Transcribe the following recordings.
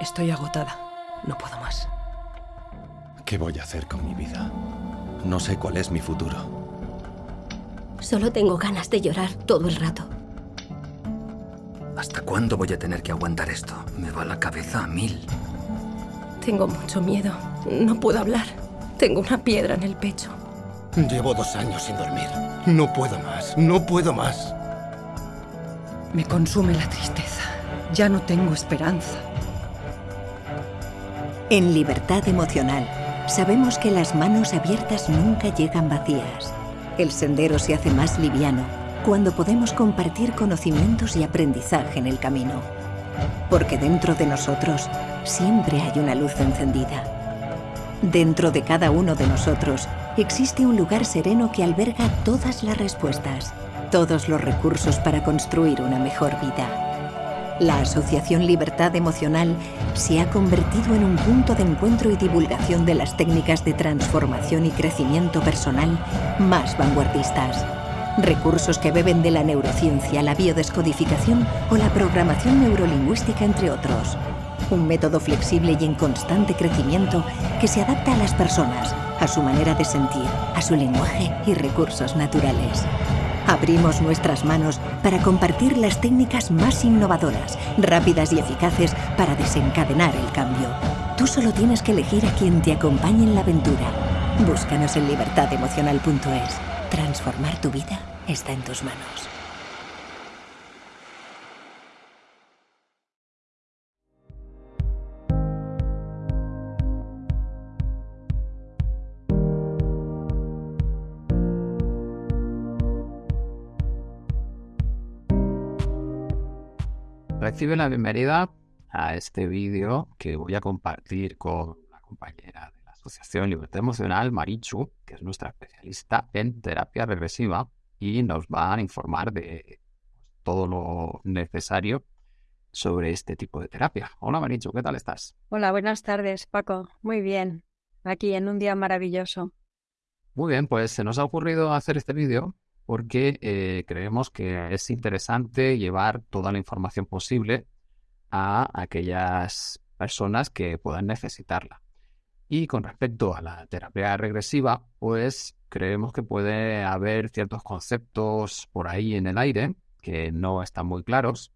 Estoy agotada. No puedo más. ¿Qué voy a hacer con mi vida? No sé cuál es mi futuro. Solo tengo ganas de llorar todo el rato. ¿Hasta cuándo voy a tener que aguantar esto? Me va la cabeza a mil. Tengo mucho miedo. No puedo hablar. Tengo una piedra en el pecho. Llevo dos años sin dormir. No puedo más. No puedo más. Me consume la tristeza. Ya no tengo esperanza. En Libertad Emocional, sabemos que las manos abiertas nunca llegan vacías. El sendero se hace más liviano cuando podemos compartir conocimientos y aprendizaje en el camino. Porque dentro de nosotros siempre hay una luz encendida. Dentro de cada uno de nosotros existe un lugar sereno que alberga todas las respuestas, todos los recursos para construir una mejor vida. La Asociación Libertad Emocional se ha convertido en un punto de encuentro y divulgación de las técnicas de transformación y crecimiento personal más vanguardistas. Recursos que beben de la neurociencia, la biodescodificación o la programación neurolingüística, entre otros. Un método flexible y en constante crecimiento que se adapta a las personas, a su manera de sentir, a su lenguaje y recursos naturales. Abrimos nuestras manos para compartir las técnicas más innovadoras, rápidas y eficaces para desencadenar el cambio. Tú solo tienes que elegir a quien te acompañe en la aventura. Búscanos en libertademocional.es. Transformar tu vida está en tus manos. Recibe la bienvenida a este vídeo que voy a compartir con la compañera de la Asociación Libertad Emocional, Marichu, que es nuestra especialista en terapia regresiva y nos va a informar de todo lo necesario sobre este tipo de terapia. Hola Marichu, ¿qué tal estás? Hola, buenas tardes, Paco. Muy bien. Aquí en un día maravilloso. Muy bien, pues se nos ha ocurrido hacer este vídeo porque eh, creemos que es interesante llevar toda la información posible a aquellas personas que puedan necesitarla. Y con respecto a la terapia regresiva, pues creemos que puede haber ciertos conceptos por ahí en el aire que no están muy claros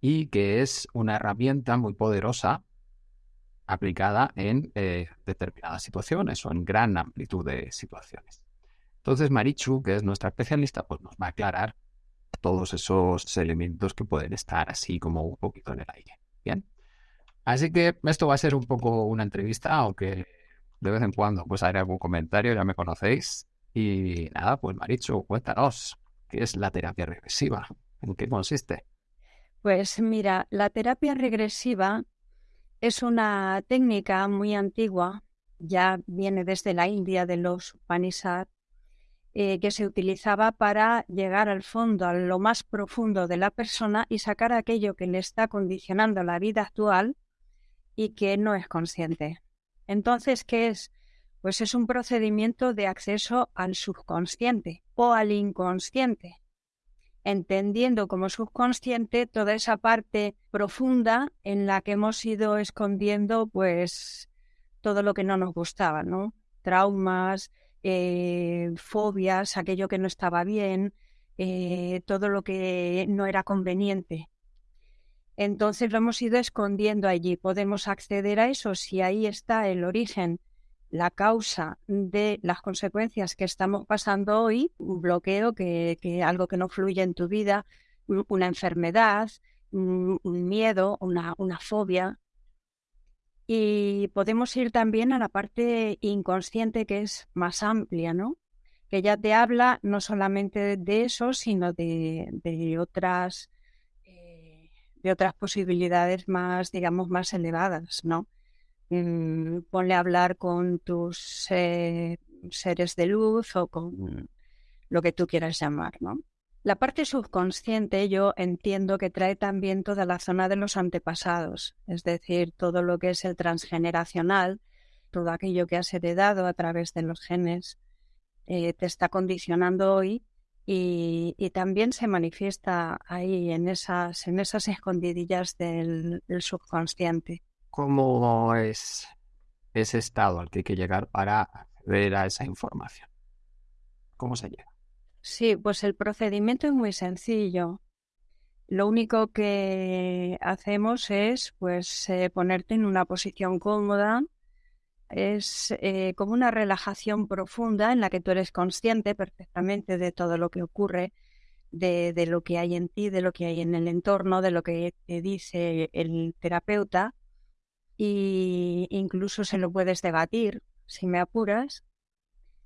y que es una herramienta muy poderosa aplicada en eh, determinadas situaciones o en gran amplitud de situaciones. Entonces Marichu, que es nuestra especialista, pues nos va a aclarar todos esos elementos que pueden estar así como un poquito en el aire. Bien. Así que esto va a ser un poco una entrevista, aunque de vez en cuando pues haré algún comentario, ya me conocéis. Y nada, pues Marichu, cuéntanos, ¿qué es la terapia regresiva? ¿En qué consiste? Pues mira, la terapia regresiva es una técnica muy antigua, ya viene desde la India de los Upanishads, eh, que se utilizaba para llegar al fondo, a lo más profundo de la persona y sacar aquello que le está condicionando la vida actual y que no es consciente. Entonces, ¿qué es? Pues es un procedimiento de acceso al subconsciente o al inconsciente, entendiendo como subconsciente toda esa parte profunda en la que hemos ido escondiendo pues todo lo que no nos gustaba, ¿no? Traumas, eh, fobias, aquello que no estaba bien, eh, todo lo que no era conveniente. Entonces lo hemos ido escondiendo allí. Podemos acceder a eso si ahí está el origen, la causa de las consecuencias que estamos pasando hoy, un bloqueo, que, algo que no fluye en tu vida, una enfermedad, un miedo, una fobia, y podemos ir también a la parte inconsciente que es más amplia, ¿no? Que ya te habla no solamente de eso, sino de, otras eh, de otras posibilidades más, digamos, más elevadas, ¿no? Mm, ponle a hablar con tus eh, seres de luz o con lo que tú quieras llamar, ¿no? La parte subconsciente yo entiendo que trae también toda la zona de los antepasados, es decir, todo lo que es el transgeneracional, todo aquello que has heredado a través de los genes, eh, te está condicionando hoy y, también se manifiesta ahí en esas, en esas escondidillas del, subconsciente. ¿Cómo es ese estado al que hay que llegar para acceder a esa información? ¿Cómo se llega? Sí, pues el procedimiento es muy sencillo. Lo único que hacemos es pues eh, ponerte en una posición cómoda. Es eh, como una relajación profunda en la que tú eres consciente perfectamente de todo lo que ocurre, de, de lo que hay en ti, de lo que hay en el entorno, de lo que te dice el terapeuta. Y incluso se lo puedes debatir, si me apuras.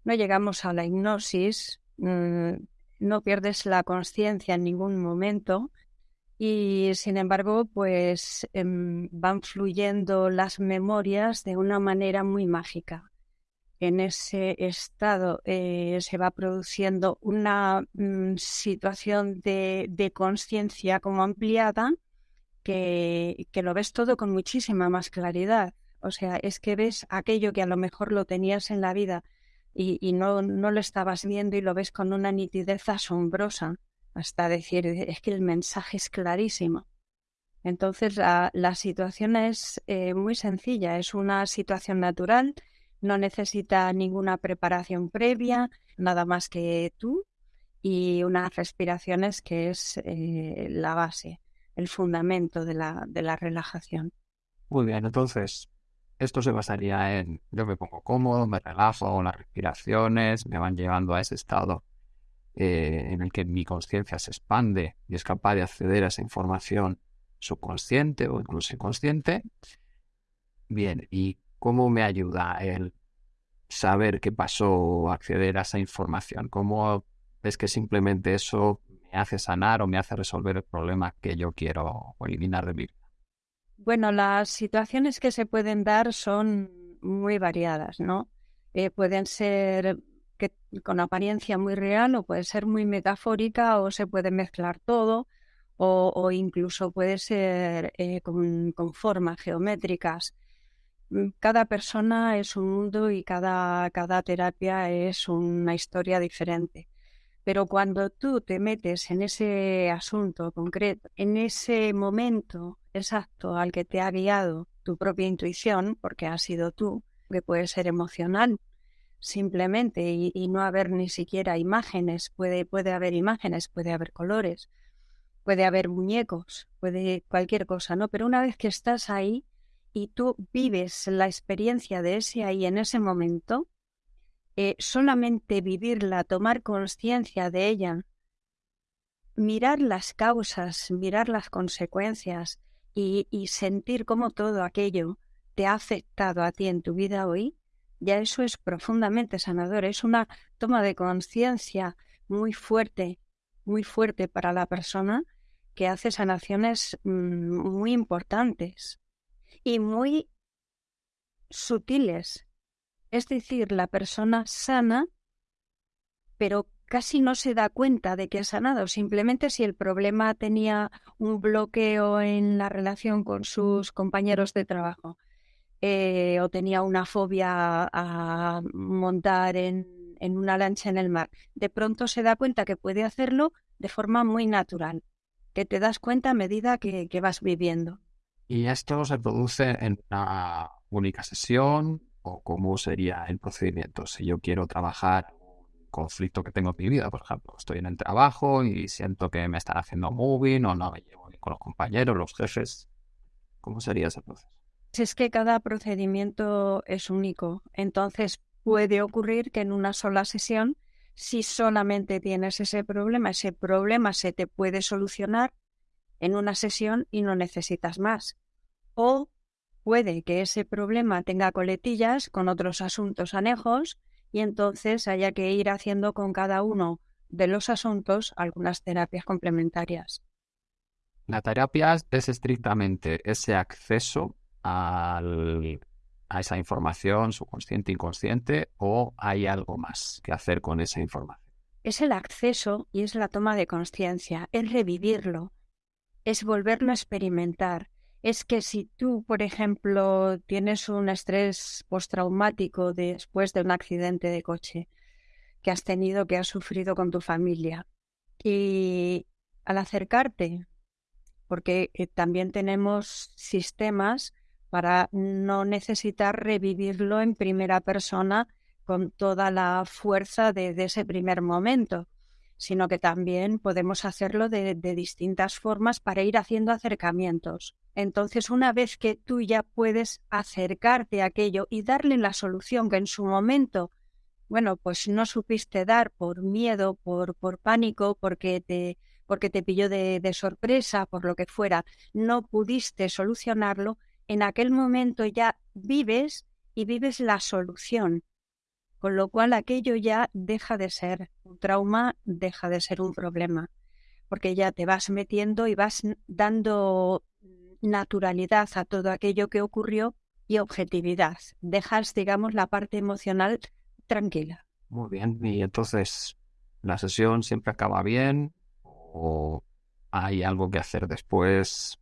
No llegamos a la hipnosis, mm, no pierdes la conciencia en ningún momento y sin embargo pues em, van fluyendo las memorias de una manera muy mágica. En ese estado eh, se va produciendo una mm, situación de, de conciencia como ampliada que, que lo ves todo con muchísima más claridad. O sea, es que ves aquello que a lo mejor lo tenías en la vida y, no, no lo estabas viendo y lo ves con una nitidez asombrosa hasta decir, es que el mensaje es clarísimo. Entonces, la, la situación es eh, muy sencilla, es una situación natural, no necesita ninguna preparación previa, nada más que tú y unas respiraciones que es eh, la base, el fundamento de la, de la relajación. Muy bien, entonces, esto se basaría en yo me pongo cómodo, me relajo, las respiraciones me van llevando a ese estado eh, en el que mi conciencia se expande y es capaz de acceder a esa información subconsciente o incluso inconsciente. Bien, ¿y cómo me ayuda el saber qué pasó o acceder a esa información? ¿Cómo es que simplemente eso me hace sanar o me hace resolver el problema que yo quiero eliminar de mi vida? Bueno, las situaciones que se pueden dar son muy variadas, ¿no? Eh, pueden ser que con apariencia muy real o puede ser muy metafórica o se puede mezclar todo o, o incluso puede ser eh, con, con, formas geométricas. Mm, cada persona es un mundo y cada, cada terapia es una historia diferente. Pero cuando tú te metes en ese asunto concreto, en ese momento exacto al que te ha guiado tu propia intuición, porque ha sido tú, que puede ser emocional, simplemente y, no haber ni siquiera imágenes, puede, puede haber imágenes, puede haber colores, puede haber muñecos, puede cualquier cosa, ¿no? Pero una vez que estás ahí y tú vives la experiencia de ese ahí en ese momento, eh, solamente vivirla, tomar conciencia de ella, mirar las causas, mirar las consecuencias y, y sentir cómo todo aquello te ha afectado a ti en tu vida hoy, ya eso es profundamente sanador, es una toma de conciencia muy fuerte, muy fuerte para la persona que hace sanaciones mm, muy importantes y muy sutiles. Es decir, la persona sana, pero casi no se da cuenta de que ha sanado. Simplemente si el problema tenía un bloqueo en la relación con sus compañeros de trabajo, eh, o tenía una fobia a montar en, una lancha en el mar, de pronto se da cuenta que puede hacerlo de forma muy natural, que te das cuenta a medida que, que vas viviendo. ¿Y esto se produce en una única sesión o cómo sería el procedimiento? Si yo quiero trabajar un conflicto que tengo en mi vida, por ejemplo, estoy en el trabajo y siento que me están haciendo moving o no me llevo bien con los compañeros, los jefes, ¿cómo sería ese proceso? Es que cada procedimiento es único, entonces puede ocurrir que en una sola sesión, si solamente tienes ese problema, ese problema se te puede solucionar en una sesión y no necesitas más. O puede que ese problema tenga coletillas con otros asuntos anejos y entonces haya que ir haciendo con cada uno de los asuntos algunas terapias complementarias. La terapia es estrictamente ese acceso al, a esa información subconsciente, inconsciente, o hay algo más que hacer con esa información? Es el acceso y es la toma de conciencia, es revivirlo, es volverlo a experimentar. Es que si tú, por ejemplo, tienes un estrés postraumático después de un accidente de coche que has tenido, que has sufrido con tu familia, y al acercarte, porque eh, también tenemos sistemas para no necesitar revivirlo en primera persona con toda la fuerza de, ese primer momento, sino que también podemos hacerlo de, de distintas formas para ir haciendo acercamientos. Entonces, una vez que tú ya puedes acercarte a aquello y darle la solución que en su momento, bueno, pues no supiste dar por miedo, por, por pánico, porque te, porque te pilló de, de sorpresa, por lo que fuera, no pudiste solucionarlo, en aquel momento ya vives y vives la solución, con lo cual aquello ya deja de ser un trauma, deja de ser un problema, porque ya te vas metiendo y vas dando naturalidad a todo aquello que ocurrió y objetividad. Dejas, digamos, la parte emocional tranquila. Muy bien, y entonces, ¿la sesión siempre acaba bien o hay algo que hacer después?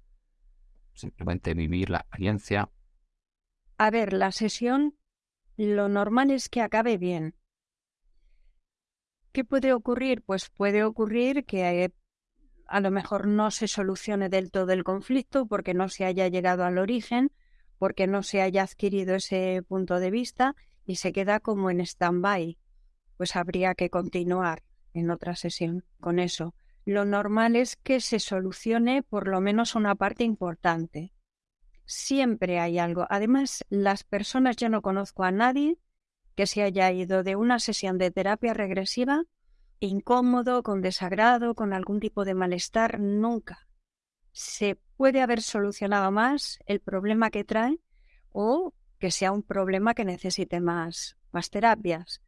Simplemente vivir la experiencia. A ver, la sesión lo normal es que acabe bien. ¿Qué puede ocurrir? Pues puede ocurrir que a lo mejor no se solucione del todo el conflicto porque no se haya llegado al origen, porque no se haya adquirido ese punto de vista y se queda como en stand-by. Pues habría que continuar en otra sesión con eso. Lo normal es que se solucione por lo menos una parte importante. Siempre hay algo. Además, las personas, yo no conozco a nadie que se haya ido de una sesión de terapia regresiva incómodo, con desagrado, con algún tipo de malestar, nunca. Se puede haber solucionado más el problema que trae o que sea un problema que necesite más, más terapias.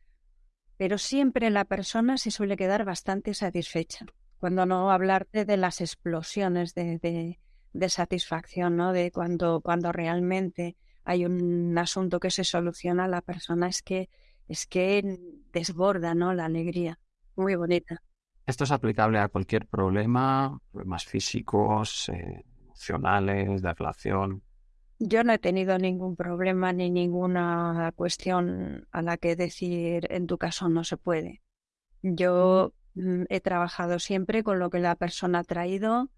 Pero siempre la persona se suele quedar bastante satisfecha. Cuando no hablarte de las explosiones de, de, de satisfacción, ¿no? De cuando, cuando realmente hay un asunto que se soluciona, la persona es que es que desborda, ¿no? La alegría muy bonita. Esto es aplicable a cualquier problema, problemas físicos, eh, emocionales, de relación. Yo no he tenido ningún problema ni ninguna cuestión a la que decir en tu caso no se puede. Yo mm, he trabajado siempre con lo que la persona ha traído,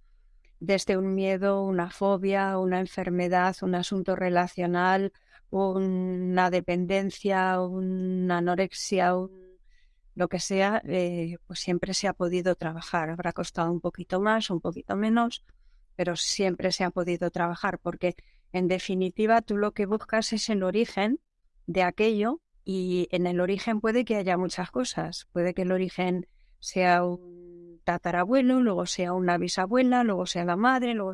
desde un miedo, una fobia, una enfermedad, un asunto relacional, una dependencia, una anorexia, un lo que sea, eh, pues siempre se ha podido trabajar. Habrá costado un poquito más, un poquito menos, pero siempre se ha podido trabajar porque en definitiva tú lo que buscas es el origen de aquello y en el origen puede que haya muchas cosas. Puede que el origen sea un tatarabuelo, luego sea una bisabuela, luego sea la madre, luego...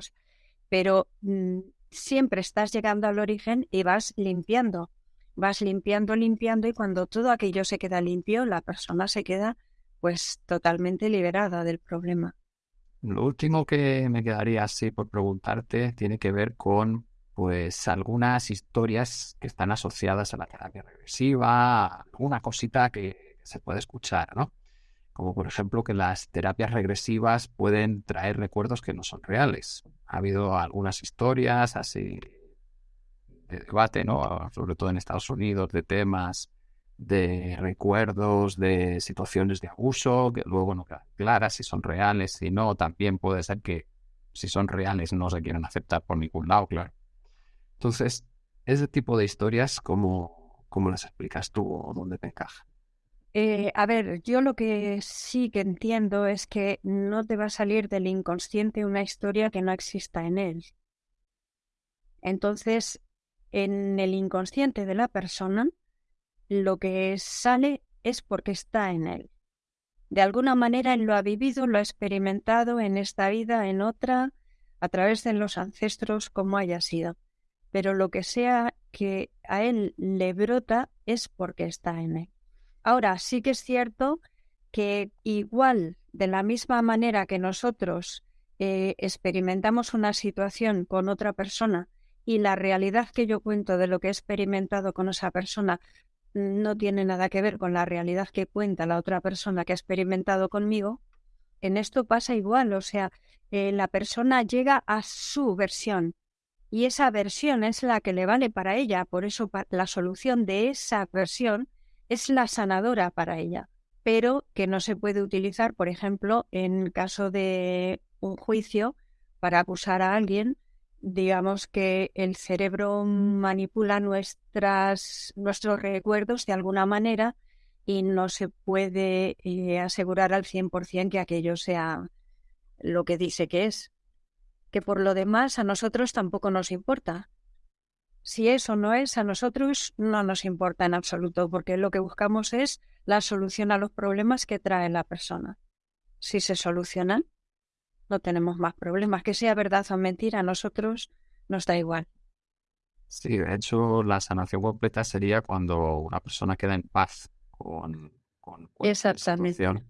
pero mm, siempre estás llegando al origen y vas limpiando vas limpiando, limpiando y cuando todo aquello se queda limpio, la persona se queda pues totalmente liberada del problema. Lo último que me quedaría así por preguntarte tiene que ver con pues algunas historias que están asociadas a la terapia regresiva, alguna cosita que se puede escuchar, ¿no? Como por ejemplo que las terapias regresivas pueden traer recuerdos que no son reales. Ha habido algunas historias así debate, ¿no? Sobre todo en Estados Unidos, de temas de recuerdos, de situaciones de abuso, que luego no quedan claras si son reales, si no, también puede ser que si son reales no se quieran aceptar por ningún lado, claro. Entonces, ese tipo de historias, ¿cómo, cómo las explicas tú o dónde te encaja? Eh, a ver, yo lo que sí que entiendo es que no te va a salir del inconsciente una historia que no exista en él. Entonces, en el inconsciente de la persona, lo que sale es porque está en él. De alguna manera él lo ha vivido, lo ha experimentado en esta vida, en otra, a través de los ancestros, como haya sido. Pero lo que sea que a él le brota es porque está en él. Ahora, sí que es cierto que igual, de la misma manera que nosotros eh, experimentamos una situación con otra persona y la realidad que yo cuento de lo que he experimentado con esa persona no tiene nada que ver con la realidad que cuenta la otra persona que ha experimentado conmigo, en esto pasa igual, o sea, eh, la persona llega a su versión y esa versión es la que le vale para ella, por eso la solución de esa versión es la sanadora para ella, pero que no se puede utilizar, por ejemplo, en caso de un juicio para acusar a alguien digamos que el cerebro manipula nuestras, nuestros recuerdos de alguna manera y no se puede eh, asegurar al 100% que aquello sea lo que dice que es. Que por lo demás a nosotros tampoco nos importa. Si eso no es, a nosotros no nos importa en absoluto, porque lo que buscamos es la solución a los problemas que trae la persona. Si se solucionan, no tenemos más problemas. Que sea verdad o mentira, a nosotros nos da igual. Sí, de hecho, la sanación completa sería cuando una persona queda en paz con, con cualquier situación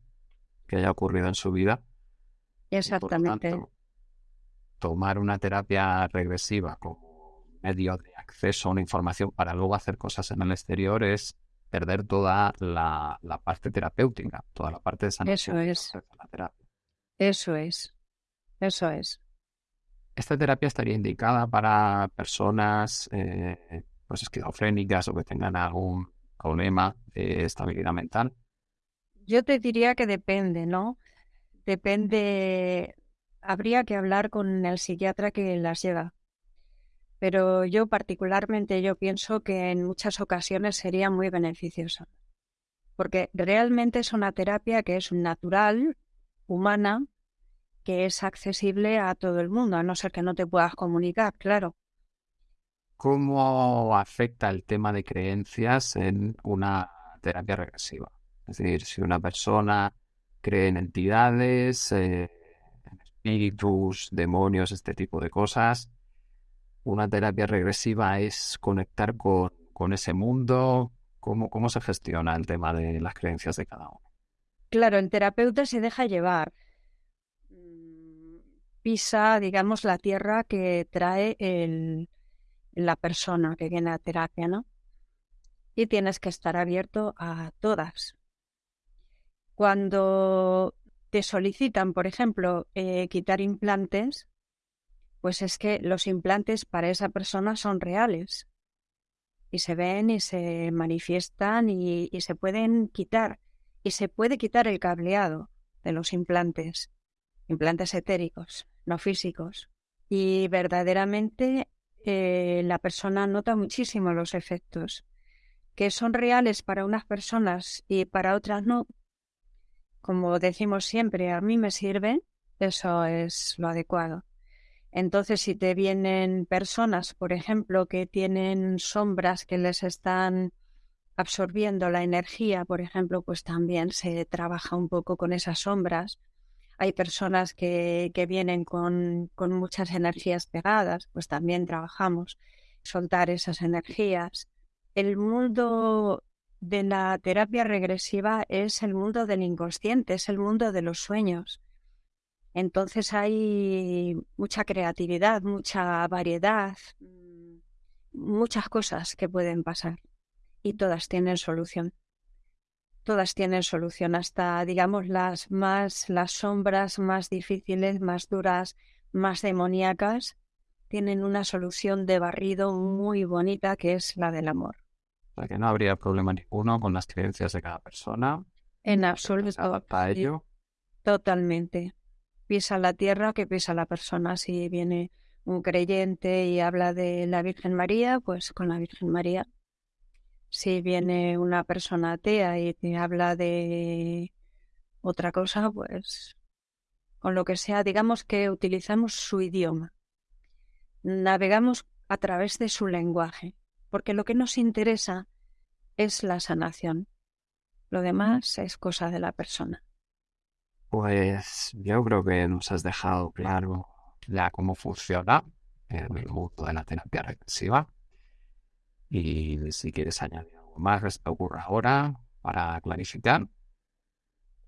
que haya ocurrido en su vida. Exactamente. tomar una terapia regresiva como medio de acceso a una información para luego hacer cosas en el exterior es perder toda la, parte terapéutica, toda la parte de sanación. Eso es. Eso es. Eso es. Esta terapia estaría indicada para personas eh, pues esquizofrénicas o que tengan algún problema de estabilidad mental. Yo te diría que depende, ¿no? Depende. Habría que hablar con el psiquiatra que las lleva. Pero yo particularmente yo pienso que en muchas ocasiones sería muy beneficiosa. Porque realmente es una terapia que es natural, humana, que es accesible a todo el mundo, a no ser que no te puedas comunicar, claro. ¿Cómo afecta el tema de creencias en una terapia regresiva? Es decir, si una persona cree en entidades, eh, en espíritus, demonios, este tipo de cosas, una terapia regresiva es conectar con, con ese mundo. ¿Cómo, ¿Cómo se gestiona el tema de las creencias de cada uno? Claro, el terapeuta se deja llevar pisa, digamos, la tierra que trae el, la persona que viene a terapia, ¿no? Y tienes que estar abierto a todas. Cuando te solicitan, por ejemplo, eh, quitar implantes, pues es que los implantes para esa persona son reales y se ven y se manifiestan y se pueden quitar y se puede quitar el cableado de los implantes, implantes etéricos no físicos. Y verdaderamente eh, la persona nota muchísimo los efectos, que son reales para unas personas y para otras no. Como decimos siempre, a mí me sirve, eso es lo adecuado. Entonces, si te vienen personas, por ejemplo, que tienen sombras que les están absorbiendo la energía, por ejemplo, pues también se trabaja un poco con esas sombras hay personas que, que vienen con, con, muchas energías pegadas, pues también trabajamos soltar esas energías. El mundo de la terapia regresiva es el mundo del inconsciente, es el mundo de los sueños. Entonces hay mucha creatividad, mucha variedad, muchas cosas que pueden pasar y todas tienen solución todas tienen solución, hasta digamos las más, las sombras más difíciles, más duras, más demoníacas, tienen una solución de barrido muy bonita que es la del amor. O sea que no habría problema ninguno con las creencias de cada persona. En absoluto. Para ello. Totalmente. Pisa la tierra que pisa la persona. Si viene un creyente y habla de la Virgen María, pues con la Virgen María si viene una persona atea y te habla de otra cosa, pues con lo que sea, digamos que utilizamos su idioma. Navegamos a través de su lenguaje, porque lo que nos interesa es la sanación. Lo demás es cosa de la persona. Pues yo creo que nos has dejado claro ya cómo funciona el mundo de la terapia regresiva. Y si quieres añadir algo más que ocurre ahora para clarificar.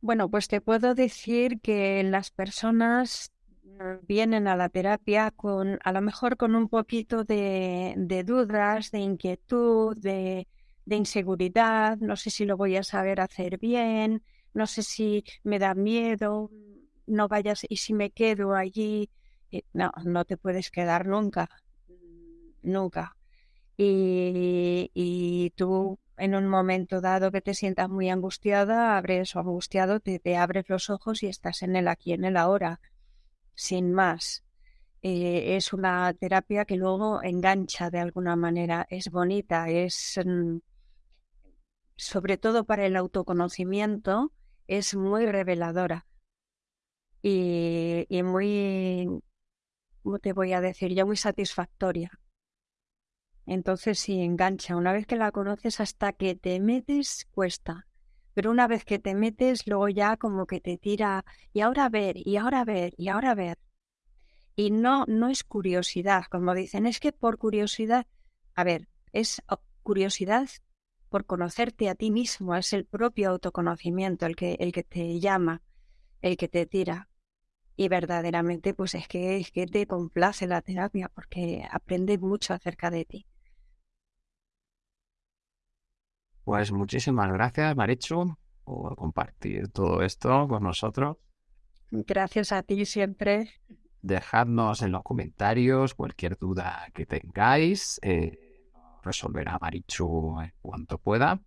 Bueno, pues te puedo decir que las personas mm, vienen a la terapia con, a lo mejor con un poquito de, dudas, de inquietud, de, de, inseguridad, no sé si lo voy a saber hacer bien, no sé si me da miedo, no vayas y si me quedo allí, eh, no, no te puedes quedar nunca, nunca y, tú en un momento dado que te sientas muy angustiada, abres o angustiado, te, abres los ojos y estás en el aquí, en el ahora, sin más. eh, es una terapia que luego engancha de alguna manera, es bonita, es mm, sobre todo para el autoconocimiento, es muy reveladora y, y muy, ¿cómo te voy a decir? Ya muy satisfactoria. Entonces sí, engancha. Una vez que la conoces hasta que te metes, cuesta. Pero una vez que te metes, luego ya como que te tira, y ahora ver, y ahora ver, y ahora ver. Y no, no es curiosidad, como dicen, es que por curiosidad, a ver, es curiosidad por conocerte a ti mismo, es el propio autoconocimiento el que, el que te llama, el que te tira. Y verdaderamente, pues es que, es que te complace la terapia porque aprendes mucho acerca de ti. Pues muchísimas gracias, Marichu, por compartir todo esto con nosotros. Gracias a ti siempre. Dejadnos en los comentarios cualquier duda que tengáis. Eh, resolverá Marichu en cuanto pueda.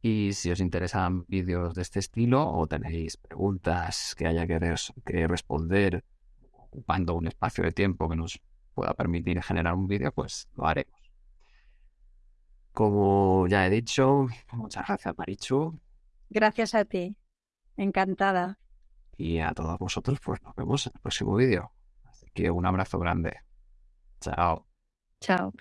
Y si os interesan vídeos de este estilo o tenéis preguntas que haya que, que responder ocupando un espacio de tiempo que nos pueda permitir generar un vídeo, pues lo haremos. Como ya he dicho, muchas gracias Marichu. Gracias a ti. Encantada. Y a todos vosotros, pues nos vemos en el próximo vídeo. Así que un abrazo grande. Chao. Chao.